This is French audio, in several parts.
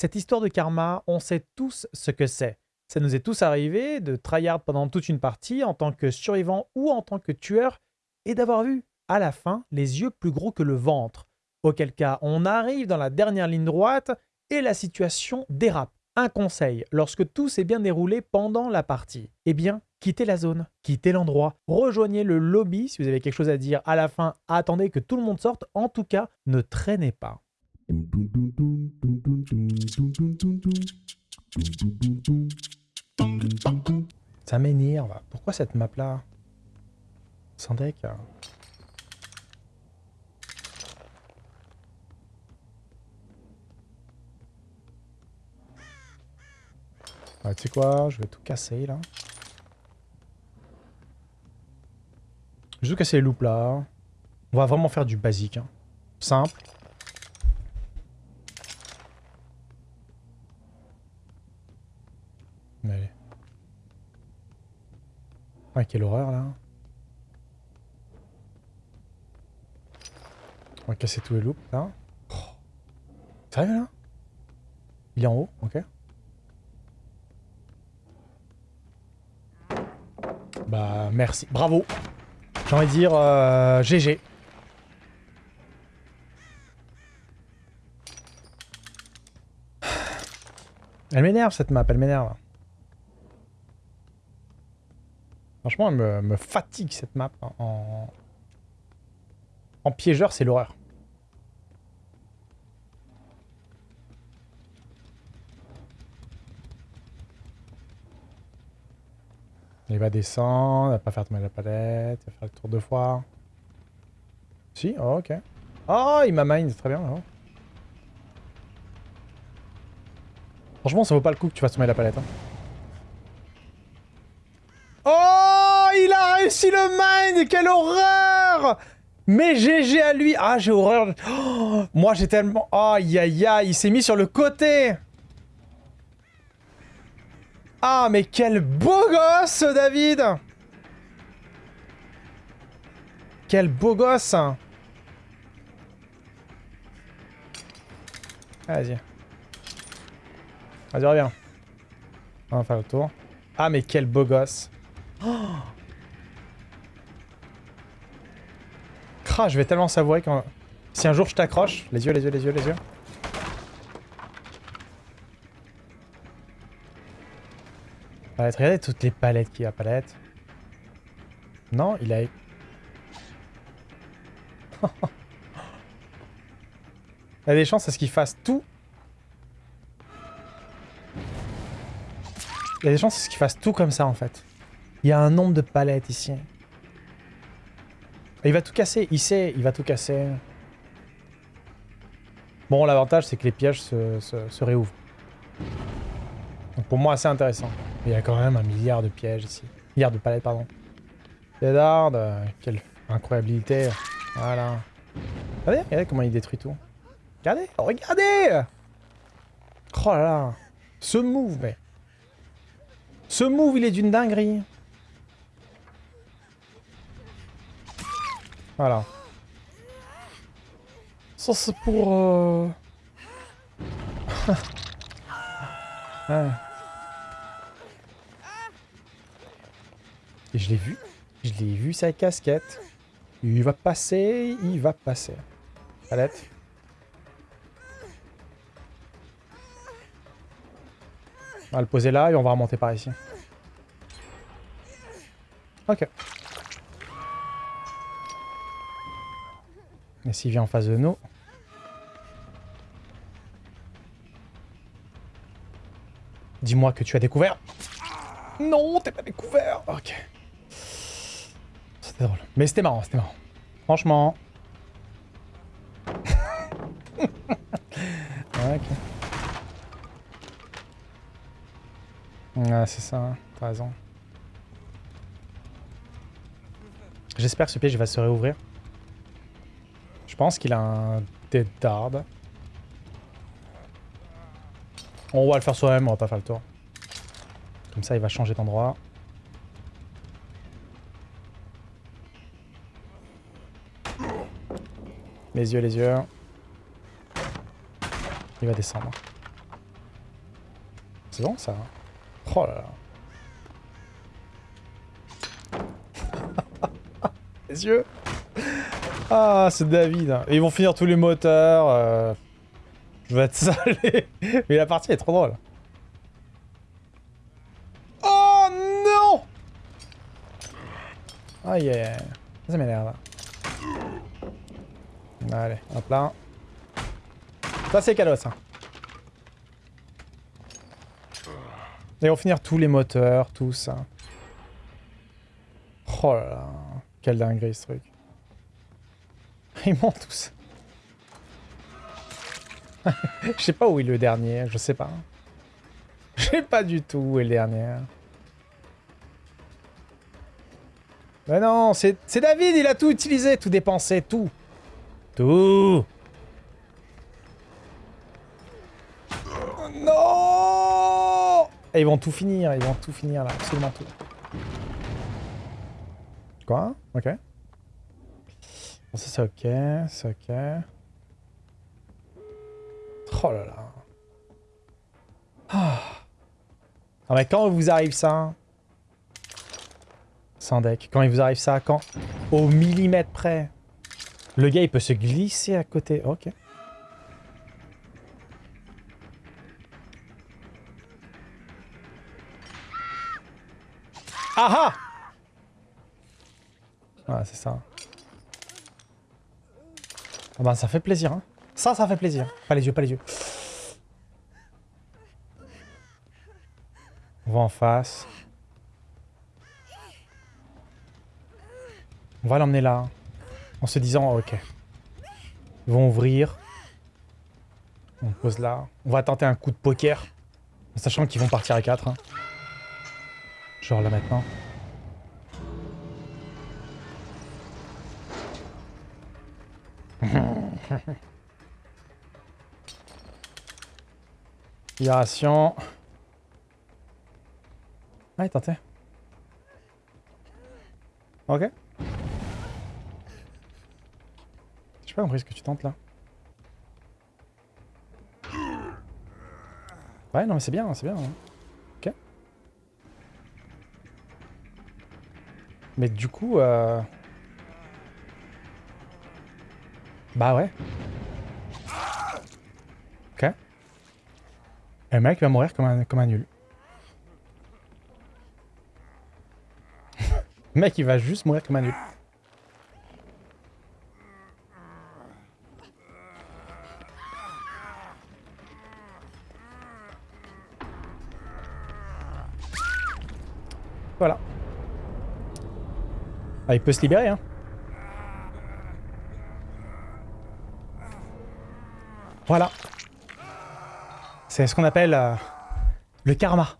Cette histoire de karma, on sait tous ce que c'est. Ça nous est tous arrivé de tryhard pendant toute une partie en tant que survivant ou en tant que tueur et d'avoir vu, à la fin, les yeux plus gros que le ventre. Auquel cas, on arrive dans la dernière ligne droite et la situation dérape. Un conseil, lorsque tout s'est bien déroulé pendant la partie, eh bien, quittez la zone, quittez l'endroit, rejoignez le lobby si vous avez quelque chose à dire à la fin, attendez que tout le monde sorte, en tout cas, ne traînez pas. Ça m'énerve. Pourquoi cette map là Sans deck Ouais, tu sais quoi Je vais tout casser là. Je vais tout casser les loops là. On va vraiment faire du basique. Hein. Simple. Allez. Ah, quelle horreur là. On va casser tous les loops là. Oh. Sérieux là? Il est en haut, ok. Bah merci, bravo. J'ai envie de dire euh, GG. Elle m'énerve cette map, elle m'énerve. Franchement, elle me, fatigue cette map. En, en piégeur, c'est l'horreur. Il va descendre, il va pas faire tomber la palette, il va faire le tour deux fois. Si, oh, ok. Oh, il m'a mine, très bien. Oh. Franchement, ça vaut pas le coup que tu fasses tomber la palette. Hein. Oh, réussi le mine Quelle horreur Mais GG à lui Ah, j'ai horreur. Oh, moi, j'ai tellement... Aïe, aïe, aïe, il s'est mis sur le côté ah, mais quel beau gosse, David Quel beau gosse Vas-y. Vas-y, reviens. On va faire le tour. Ah, mais quel beau gosse. Oh je vais tellement savourer quand... Si un jour je t'accroche... Les yeux, les yeux, les yeux, les yeux. Regardez toutes les palettes qu'il y a. Palette. Non, il a... il y a des chances à ce qu'il fasse tout. Il y a des chances à ce qu'il fasse tout comme ça, en fait. Il y a un nombre de palettes ici. Il va tout casser. Il sait, il va tout casser. Bon, l'avantage, c'est que les pièges se, réouvrent. Donc pour moi, assez intéressant. Il y a quand même un milliard de pièges ici. Milliard de palettes, pardon. Deadard, euh, quelle incroyabilité. Voilà. Regardez, regardez comment il détruit tout. Regardez, regardez Oh là là Ce move, mais... Ce move, il est d'une dinguerie. Voilà. Ça, c'est pour... Euh... ouais. Et je l'ai vu. Je l'ai vu, sa casquette. Il va passer, il va passer. Palette. On va le poser là et on va remonter par ici. Ok. Et s'il vient en face de nous... Dis-moi que tu as découvert. Non, t'es pas découvert. Ok. C'était drôle. Mais c'était marrant, c'était marrant. Franchement. ok. Ah, c'est ça, hein. t'as raison. J'espère que ce piège va se réouvrir. Je pense qu'il a un Dead Dard. On va le faire soi-même, on va pas faire le tour. Comme ça, il va changer d'endroit. Les yeux, les yeux. Il va descendre. c'est bon ça. Oh là là. les yeux. Ah, c'est David. Ils vont finir tous les moteurs. euh. Je vais être salé. Mais la partie est trop drôle. Oh non aïe aïe. Ça m'énerve. Allez, hop là. Ça c'est cadeau ça. Et on va finir tous les moteurs, tout ça. Oh là là. Quelle dinguerie ce truc. Ils montent tous. Je sais pas où est le dernier, je sais pas. Je sais pas du tout où est le dernier. Mais non, c'est c'est David, il a tout utilisé, tout dépensé, tout. Tout. Non Et ils vont tout finir, ils vont tout finir là, absolument tout. Quoi? Ok. Bon, ça c'est ok, c'est ok. Oh là là. Ah. Non mais quand vous arrive ça? Sans deck, quand il vous arrive ça, quand? Au millimètre près. Le gars il peut se glisser à côté, ok. Ah ah Ouais, c'est ça. Ah bah ça fait plaisir, hein. Ça, ça fait plaisir. Pas les yeux, pas les yeux. On va en face. On va l'emmener là. En se disant, ok. Ils vont ouvrir. On pose là. On va tenter un coup de poker. En sachant qu'ils vont partir à 4. Genre là maintenant. Libération. Ouais, tentez. Ok. J'ai pas compris ce que tu tentes là. Ouais, non mais c'est bien, c'est bien. hein. Ok. Mais du coup... Euh... Bah ouais. Ok. Et le mec va mourir comme un, comme un nul. le mec il va juste mourir comme un nul. Voilà. Ah, il peut se libérer, hein. Voilà. C'est ce qu'on appelle euh, le karma.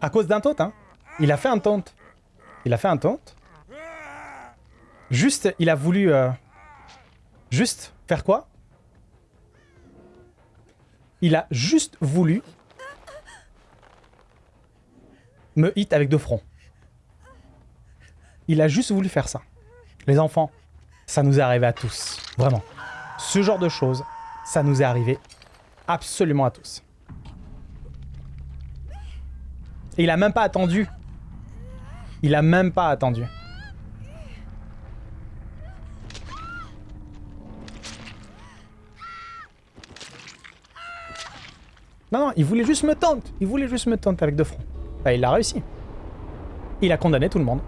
À cause d'un taunt, hein. Il a fait un taunt. Il a fait un taunt. Juste, il a voulu... euh, juste faire quoi? Il a juste voulu me hit avec deux fronts. Il a juste voulu faire ça. Les enfants, ça nous est arrivé à tous. Vraiment. Ce genre de choses, ça nous est arrivé absolument à tous. Et il a même pas attendu. Il a même pas attendu. Non, non, il voulait juste me tenter. Il voulait juste me tenter avec deux fronts. Bah, il l'a réussi. Il a condamné tout le monde.